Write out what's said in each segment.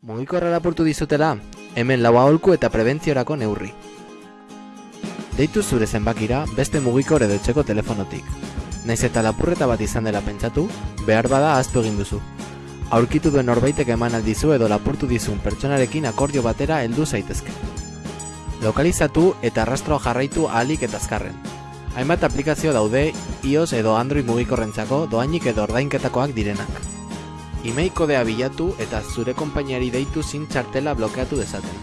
Mugikorra lapurtu dizutela, hemen lau aholku eta prebentziorako neurri. Deitu zure zenbakira beste mugikor edo etxeko telefonotik. Naiz eta lapurreta bat izan dela pentsatu, behar bada ahaztu egin duzu. Aurkitu duen norbaitek eman aldizu edo lapurtu dizun pertsonarekin akordio batera heldu zaitezke. Lokalizatu eta arrastroa jarraitu ahalik eta azkarren. Hainbat aplikazio daude iOS edo Android mugikorrentzako doainik edo ordainketakoak direnak. Email kodea bilatu eta zure konpainiari deitu zin txartela blokeatu dezaten.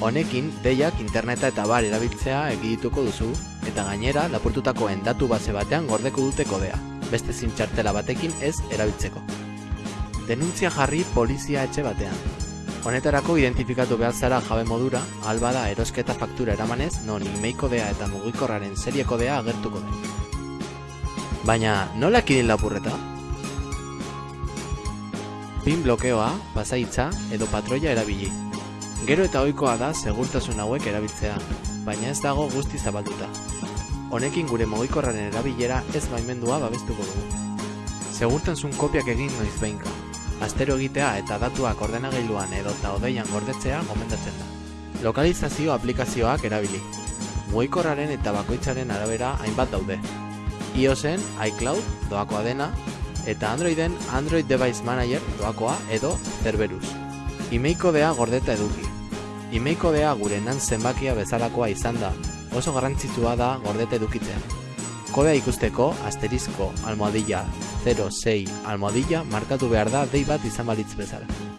Honekin, deiak interneta eta bar erabiltzea egidituko duzu, eta gainera lapurtutakoen datu base batean gordeko dute kodea, beste zin txartela batekin ez erabiltzeko. Denuntzia jarri polizia etxe batean. Honetarako identifikatu behar zara jabe modura, albada erosketa faktura eramanez, non email kodea eta mugikorraren serie kodea agertuko den. Baina, nola ekidin lapurreta? Pin blokeoa, pasaitza edo patroia erabili. Gero eta ohikoa da segurtasun hauek erabiltzea, baina ez dago guzti zabalduta. Honekin gure mugikorraren erabilera ez baimendua babestuko dugu. Segurtasun kopiak egin noiz behinka. Astero egitea eta datuak ordenagailuan edo eta odeian gordetzea gomendatzen da. Lokalizazio aplikazioak erabili. Mugikorraren eta bakoitzaren arabera hainbat daude. iOSen iCloud doakoa dena, eta Androiden Android Device Manager doakoa edo Cerberus. Email kodea gordeta eduki. Email kodea gure nan zenbakia bezalakoa izan da, oso garrantzitsua da gordeta edukitzea. Kodea ikusteko asterizko almohadilla 06 almohadilla markatu behar da dei bat izan balitz bezala.